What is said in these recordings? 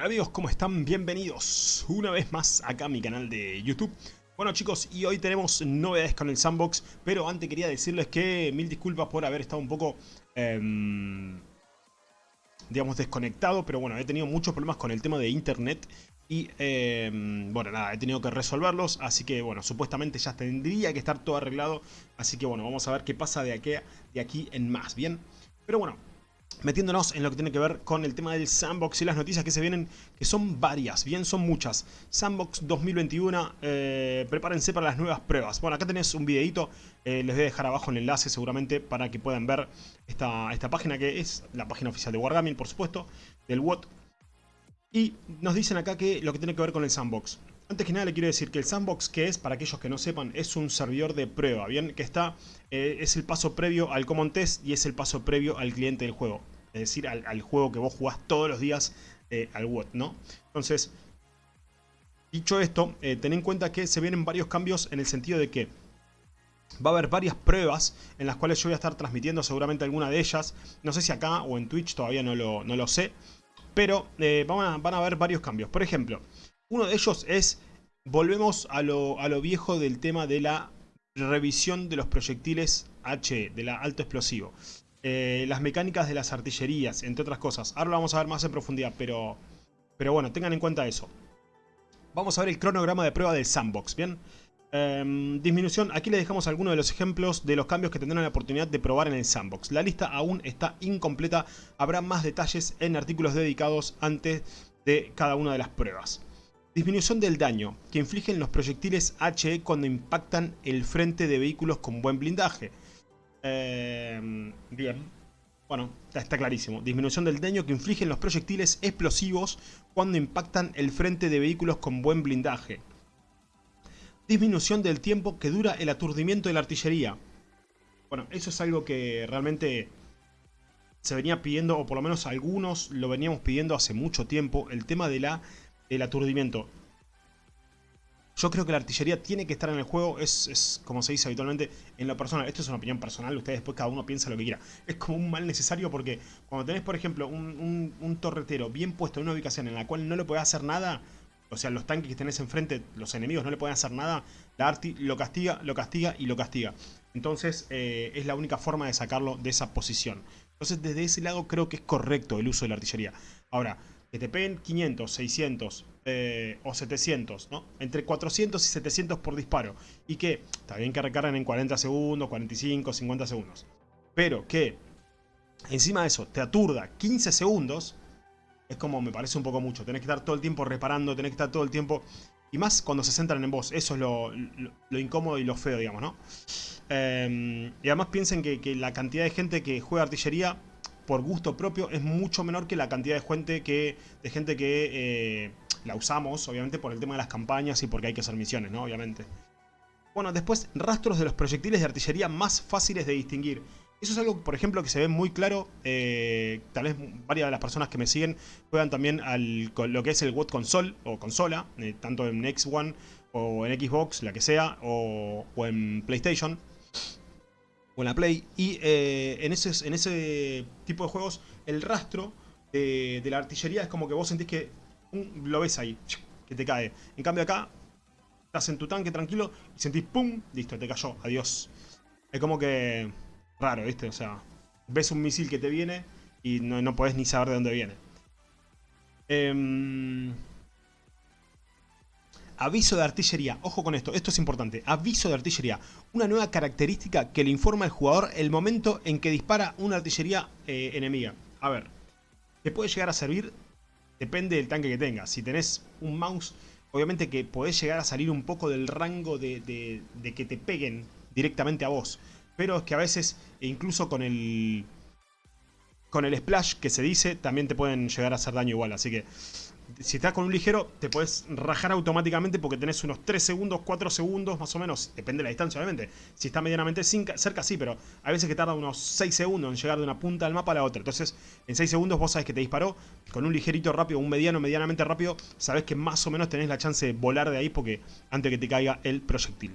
Amigos, ¿cómo están? Bienvenidos una vez más acá a mi canal de YouTube. Bueno chicos, y hoy tenemos novedades con el Sandbox, pero antes quería decirles que mil disculpas por haber estado un poco, eh, digamos, desconectado, pero bueno, he tenido muchos problemas con el tema de internet y, eh, bueno, nada, he tenido que resolverlos, así que, bueno, supuestamente ya tendría que estar todo arreglado, así que, bueno, vamos a ver qué pasa de aquí en más, ¿bien? Pero bueno, metiéndonos en lo que tiene que ver con el tema del Sandbox y las noticias que se vienen, que son varias, bien, son muchas. Sandbox 2021, eh, prepárense para las nuevas pruebas. Bueno, acá tenés un videito, eh, les voy a dejar abajo el enlace seguramente para que puedan ver esta, esta página que es la página oficial de Wargaming, por supuesto, del WOT. Y nos dicen acá que lo que tiene que ver con el Sandbox. Antes que nada le quiero decir que el Sandbox, que es, para aquellos que no sepan, es un servidor de prueba, ¿bien? Que está, eh, es el paso previo al Common Test y es el paso previo al cliente del juego. Es decir, al, juego que vos jugás todos los días eh, al WOT, ¿no? Entonces, dicho esto, eh, ten en cuenta que se vienen varios cambios en el sentido de que va a haber varias pruebas en las cuales yo voy a estar transmitiendo seguramente alguna de ellas. No sé si acá o en Twitch, todavía no lo, no lo sé. Pero van, a, van a haber varios cambios. Por ejemplo, uno de ellos es, volvemos a lo, viejo del tema de la revisión de los proyectiles H, de la alto explosivo. Eh, las mecánicas de las artillerías, entre otras cosas. Ahora lo vamos a ver más en profundidad, pero, pero bueno, tengan en cuenta eso. Vamos a ver el cronograma de prueba del sandbox, ¿bien? Em, disminución, aquí les dejamos algunos de los ejemplos de los cambios que tendrán la oportunidad de probar en el sandbox. La lista aún está incompleta, habrá más detalles en artículos dedicados antes de cada una de las pruebas. Disminución del daño que infligen los proyectiles HE cuando impactan el frente de vehículos con buen blindaje. Eh, bien, bueno, está clarísimo. Disminución del daño que infligen los proyectiles explosivos cuando impactan el frente de vehículos con buen blindaje. Disminución del tiempo que dura el aturdimiento de la artillería. Bueno, eso es algo que realmente se venía pidiendo, o por lo menos algunos lo veníamos pidiendo hace mucho tiempo, el tema de la el aturdimiento. Yo creo que la artillería tiene que estar en el juego, es, como se dice habitualmente en lo personal. Esto es una opinión personal, ustedes después cada uno piensa lo que quiera. Es como un mal necesario porque cuando tenés, por ejemplo, un, torretero bien puesto en una ubicación en la cual no le puede hacer nada, o sea, los tanques que tenés enfrente, los enemigos no le pueden hacer nada, la arti lo castiga, lo castiga y lo castiga. Entonces eh, es la única forma de sacarlo de esa posición. Entonces desde ese lado creo que es correcto el uso de la artillería. Ahora, que te peguen 500, 600 eh, o 700, ¿no? Entre 400 y 700 por disparo. Y que está bien que recarguen en 40 segundos, 45, 50 segundos. Pero que encima de eso te aturda 15 segundos, es como me parece un poco mucho. Tenés que estar todo el tiempo reparando, tenés que estar todo el tiempo... Y más cuando se centran en vos, eso es lo, incómodo y lo feo, digamos, ¿no? Em, y además piensen que, que la cantidad de gente que juega artillería por gusto propio es mucho menor que la cantidad de gente que, de gente que eh, la usamos, obviamente por el tema de las campañas y porque hay que hacer misiones, ¿no? Obviamente. Bueno, después, rastros de los proyectiles de artillería más fáciles de distinguir. Eso es algo, por ejemplo, que se ve muy claro. Eh, tal vez varias de las personas que me siguen juegan también al lo que es el WOT Console o consola, eh, tanto en X One o en Xbox, la que sea, o, o en PlayStation o en la Play. Y eh, en, ese, en ese tipo de juegos, el rastro de, la artillería es como que vos sentís que lo ves ahí, que te cae. En cambio acá, estás en tu tanque tranquilo y sentís ¡pum! Listo, te cayó, adiós. Es como que raro, ¿viste? O sea, ves un misil que te viene y no, no podés ni saber de dónde viene. Eh, Aviso de artillería. Ojo con esto, esto es importante. Aviso de artillería. Una nueva característica que le informa al jugador el momento en que dispara una artillería eh, enemiga. A ver, te puede llegar a servir, depende del tanque que tengas. Si tenés un mouse, obviamente que podés llegar a salir un poco del rango de, de que te peguen directamente a vos. Pero es que a veces, e incluso con el, con el splash que se dice, también te pueden llegar a hacer daño igual. Así que si estás con un ligero, te puedes rajar automáticamente porque tenés unos 3 segundos, 4 segundos más o menos. Depende de la distancia, obviamente. Si está medianamente cerca, sí, pero hay veces que tarda unos 6 segundos en llegar de una punta del mapa a la otra. Entonces, en 6 segundos vos sabés que te disparó. Con un ligerito rápido, un mediano, medianamente rápido, sabés que más o menos tenés la chance de volar de ahí porque antes que te caiga el proyectil.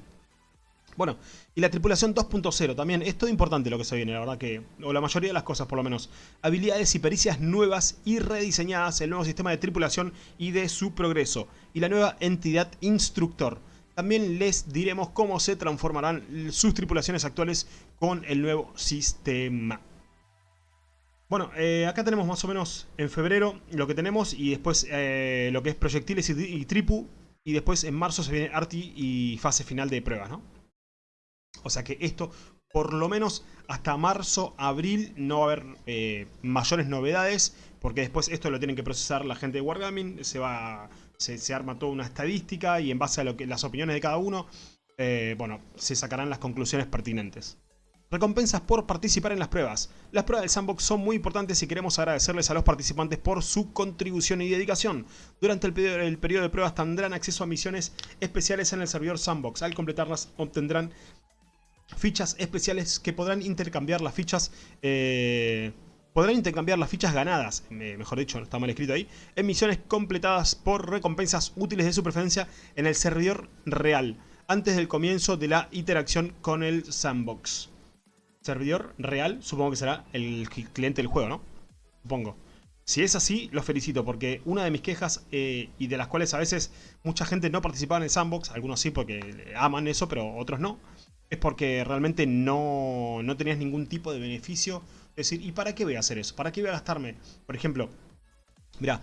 Bueno, y la tripulación 2.0 también, es todo importante lo que se viene, la verdad que, o la mayoría de las cosas por lo menos. Habilidades y pericias nuevas y rediseñadas, el nuevo sistema de tripulación y de su progreso. Y la nueva entidad instructor. También les diremos cómo se transformarán sus tripulaciones actuales con el nuevo sistema. Bueno, eh, acá tenemos más o menos en febrero lo que tenemos y después eh, lo que es proyectiles y, y tripu. Y después en marzo se viene Arti y fase final de pruebas, ¿no? O sea que esto, por lo menos hasta marzo, abril, no va a haber eh, mayores novedades. Porque después esto lo tienen que procesar la gente de Wargaming. Se va se, arma toda una estadística y en base a lo que, las opiniones de cada uno, eh, bueno, se sacarán las conclusiones pertinentes. Recompensas por participar en las pruebas. Las pruebas del Sandbox son muy importantes y queremos agradecerles a los participantes por su contribución y dedicación. Durante el periodo, el periodo de pruebas tendrán acceso a misiones especiales en el servidor Sandbox. Al completarlas obtendrán fichas especiales que podrán intercambiar las fichas... Eh, podrán intercambiar las fichas ganadas, mejor dicho, está mal escrito ahí, en misiones completadas por recompensas útiles de su preferencia en el servidor real, antes del comienzo de la interacción con el sandbox. Servidor real, supongo que será el cliente del juego, ¿no? Supongo. Si es así, los felicito porque una de mis quejas, eh, y de las cuales a veces mucha gente no participaba en el sandbox, algunos sí porque aman eso, pero otros no, es porque realmente no, no tenías ningún tipo de beneficio. Es decir, ¿y para qué voy a hacer eso? ¿Para qué voy a gastarme? Por ejemplo, mira,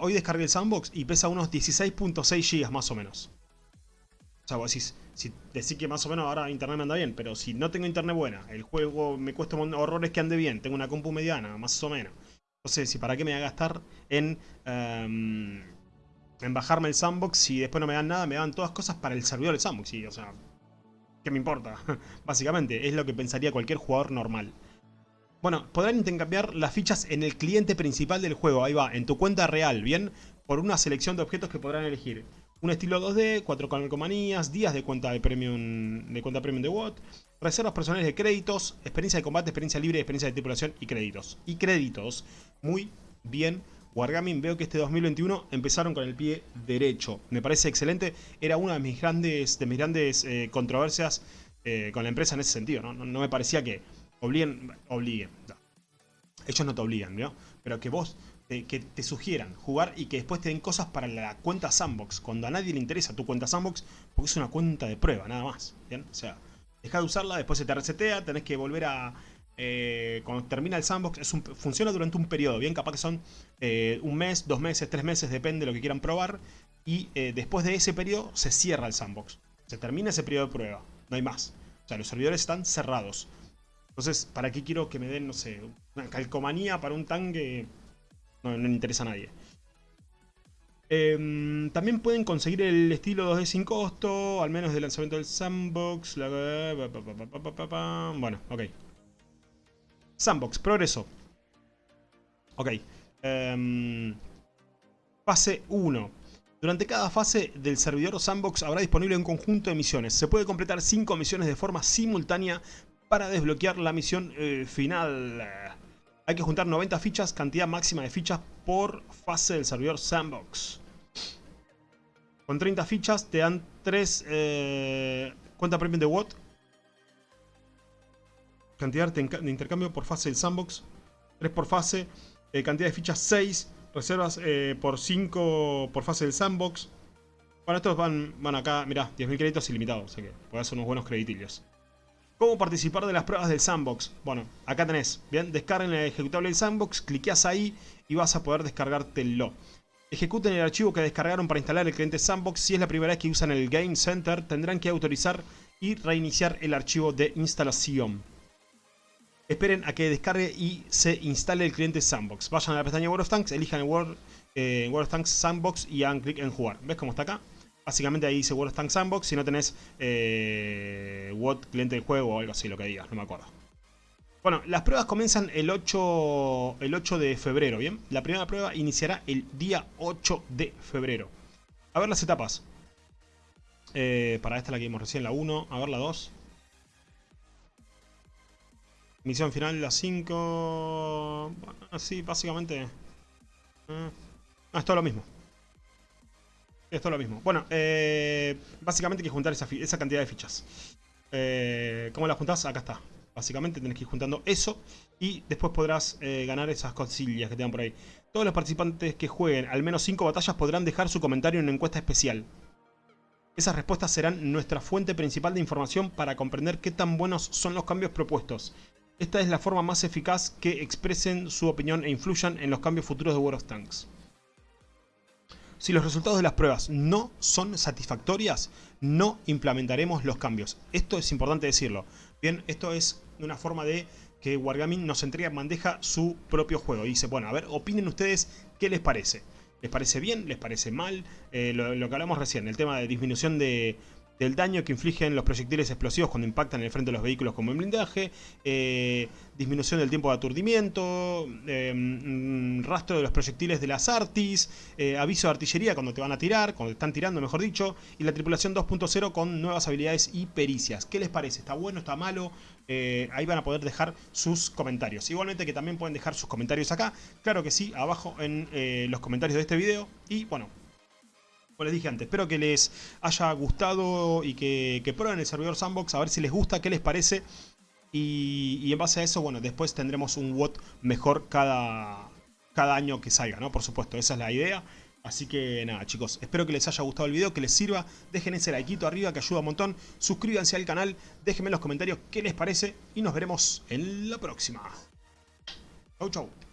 hoy descargué el sandbox y pesa unos 16.6 GB más o menos. O sea, vos decís, si decís que más o menos ahora internet me anda bien, pero si no tengo internet buena, el juego me cuesta horrores que ande bien, tengo una compu mediana, más o menos. Entonces, si para qué me voy a gastar en, em, en bajarme el sandbox si después no me dan nada, me dan todas cosas para el servidor del sandbox. Sí, o sea, ¿Qué me importa? Básicamente, es lo que pensaría cualquier jugador normal. Bueno, podrán intercambiar las fichas en el cliente principal del juego. Ahí va, en tu cuenta real, ¿bien? Por una selección de objetos que podrán elegir. Un estilo 2D, 4 calcomanías, días de cuenta de premium de cuenta premium de WOT, reservas personales de créditos, experiencia de combate, experiencia libre, experiencia de tripulación y créditos. Y créditos. Muy bien Wargaming veo que este 2021 empezaron con el pie derecho. Me parece excelente. Era una de mis grandes, de mis grandes eh, controversias eh, con la empresa en ese sentido. ¿no? No, me parecía que obliguen, obliguen. Ellos no te obligan, ¿no? Pero que vos, que te sugieran jugar y que después te den cosas para la cuenta Sandbox. Cuando a nadie le interesa tu cuenta Sandbox, porque es una cuenta de prueba, nada más. ¿bien? O sea, deja de usarla, después se te resetea, tenés que volver a eh, cuando termina el sandbox, funciona durante un periodo, bien capaz que son eh, un mes, dos meses, tres meses, depende de lo que quieran probar. Y eh, después de ese periodo se cierra el sandbox. Se termina ese periodo de prueba, no hay más. O sea, los servidores están cerrados. Entonces, ¿para qué quiero que me den, no sé, una calcomanía para un tanque? No, no le interesa a nadie. Em, también pueden conseguir el estilo 2D sin costo, al menos del lanzamiento del sandbox. Bueno, ok. Sandbox, progreso. Ok. Em, fase 1. Durante cada fase del servidor Sandbox habrá disponible un conjunto de misiones. Se puede completar 5 misiones de forma simultánea para desbloquear la misión eh, final. Hay que juntar 90 fichas, cantidad máxima de fichas por fase del servidor Sandbox. Con 30 fichas te dan 3 eh, cuenta premium de WOT Cantidad de intercambio por fase del sandbox. 3 por fase. Eh, cantidad de fichas 6. Reservas eh, por 5 por fase del sandbox. Bueno, estos van, van acá, mirá, 10.000 créditos ilimitados, así que puede ser unos buenos creditillos. ¿Cómo participar de las pruebas del sandbox? Bueno, acá tenés, bien, descarguen el ejecutable del sandbox, cliqueas ahí y vas a poder descargártelo. Ejecuten el archivo que descargaron para instalar el cliente sandbox. Si es la primera vez que usan el Game Center, tendrán que autorizar y reiniciar el archivo de instalación. Esperen a que descargue y se instale el cliente Sandbox. Vayan a la pestaña World of Tanks, elijan el World, eh, of Tanks Sandbox y hagan clic en jugar. ¿Ves cómo está acá? Básicamente ahí dice World of Tanks Sandbox. Si no tenés eh, cliente del juego o algo así, lo que digas, no me acuerdo. Bueno, las pruebas comienzan el 8, el 8 de febrero, ¿bien? La primera prueba iniciará el día 8 de febrero. A ver las etapas. Eh, para esta la que vimos recién, la 1. A ver la 2. Misión final las 5... Bueno, sí, básicamente... Eh, es todo lo mismo. Es lo mismo. Bueno, eh, básicamente hay que juntar esa, esa cantidad de fichas. Eh, ¿Cómo las juntás? Acá está. Básicamente tenés que ir juntando eso y después podrás eh, ganar esas cosillas que te dan por ahí. Todos los participantes que jueguen al menos 5 batallas podrán dejar su comentario en una encuesta especial. Esas respuestas serán nuestra fuente principal de información para comprender qué tan buenos son los cambios propuestos. Esta es la forma más eficaz que expresen su opinión e influyan en los cambios futuros de World of Tanks. Si los resultados de las pruebas no son satisfactorias, no implementaremos los cambios. Esto es importante decirlo. Bien, esto es una forma de que Wargaming nos entrega en bandeja su propio juego. Y dice, bueno, a ver, opinen ustedes qué les parece. ¿Les parece bien? ¿Les parece mal? Eh, lo, lo, que hablamos recién, el tema de disminución de, del daño que infligen los proyectiles explosivos cuando impactan en el frente de los vehículos como en blindaje, eh, disminución del tiempo de aturdimiento, eh, rastro de los proyectiles de las artis, eh, aviso de artillería cuando te van a tirar, cuando te están tirando mejor dicho, y la tripulación 2.0 con nuevas habilidades y pericias. ¿Qué les parece? ¿Está bueno? ¿Está malo? ahí van a poder dejar sus comentarios. Igualmente que también pueden dejar sus comentarios acá, claro que sí, abajo en los comentarios de este video. Y bueno, como les dije antes, espero que les haya gustado y que, prueben el servidor Sandbox, a ver si les gusta, qué les parece. Y, en base a eso, bueno, después tendremos un WOT mejor cada, cada año que salga, ¿no? Por supuesto, esa es la idea. Así que nada chicos, espero que les haya gustado el video, que les sirva. Dejen ese like arriba que ayuda un montón. Suscríbanse al canal, déjenme en los comentarios qué les parece y nos veremos en la próxima. Chau chau.